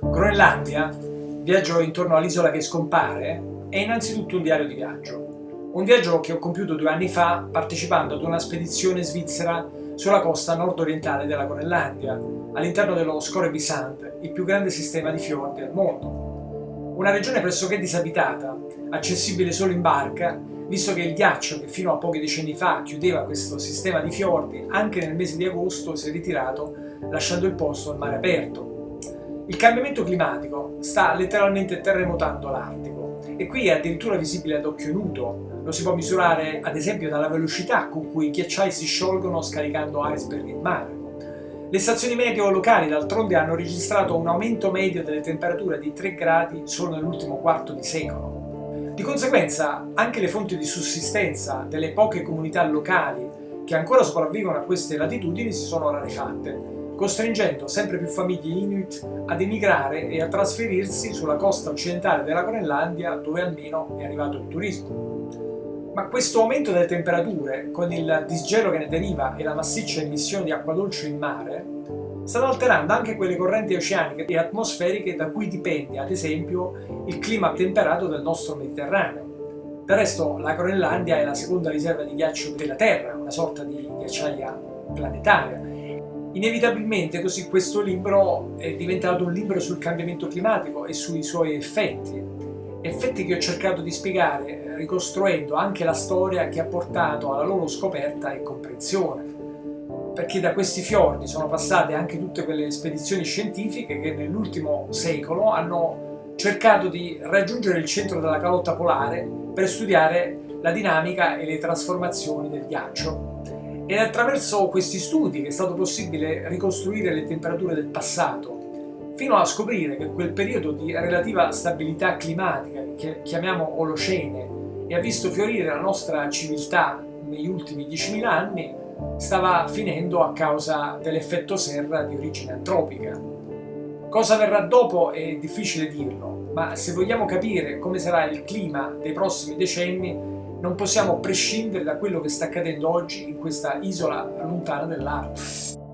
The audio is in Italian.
Groenlandia, viaggio intorno all'isola che scompare, è innanzitutto un diario di viaggio. Un viaggio che ho compiuto due anni fa partecipando ad una spedizione svizzera sulla costa nord-orientale della Groenlandia, all'interno dello Scorebisand, il più grande sistema di fiordi al mondo. Una regione pressoché disabitata, accessibile solo in barca, visto che il ghiaccio che fino a pochi decenni fa chiudeva questo sistema di fiordi, anche nel mese di agosto si è ritirato lasciando il posto al mare aperto. Il cambiamento climatico sta letteralmente terremotando l'Artico e qui è addirittura visibile ad occhio nudo. Lo si può misurare ad esempio dalla velocità con cui i ghiacciai si sciolgono scaricando iceberg in mare. Le stazioni meteo locali d'altronde hanno registrato un aumento medio delle temperature di 3 gradi solo nell'ultimo quarto di secolo. Di conseguenza anche le fonti di sussistenza delle poche comunità locali che ancora sopravvivono a queste latitudini si sono rarefatte costringendo sempre più famiglie inuit ad emigrare e a trasferirsi sulla costa occidentale della Groenlandia dove almeno è arrivato il turismo. Ma questo aumento delle temperature, con il disgelo che ne deriva e la massiccia emissione di acqua dolce in mare, stanno alterando anche quelle correnti oceaniche e atmosferiche da cui dipende, ad esempio, il clima temperato del nostro Mediterraneo. Del resto, la Groenlandia è la seconda riserva di ghiaccio della Terra, una sorta di ghiacciaia planetaria, Inevitabilmente così questo libro è diventato un libro sul cambiamento climatico e sui suoi effetti, effetti che ho cercato di spiegare eh, ricostruendo anche la storia che ha portato alla loro scoperta e comprensione. Perché da questi fiordi sono passate anche tutte quelle spedizioni scientifiche che nell'ultimo secolo hanno cercato di raggiungere il centro della calotta polare per studiare la dinamica e le trasformazioni del ghiaccio è attraverso questi studi che è stato possibile ricostruire le temperature del passato, fino a scoprire che quel periodo di relativa stabilità climatica, che chiamiamo Olocene, e ha visto fiorire la nostra civiltà negli ultimi 10.000 anni, stava finendo a causa dell'effetto serra di origine antropica. Cosa verrà dopo è difficile dirlo, ma se vogliamo capire come sarà il clima dei prossimi decenni, non possiamo prescindere da quello che sta accadendo oggi in questa isola lontana dell'Artico.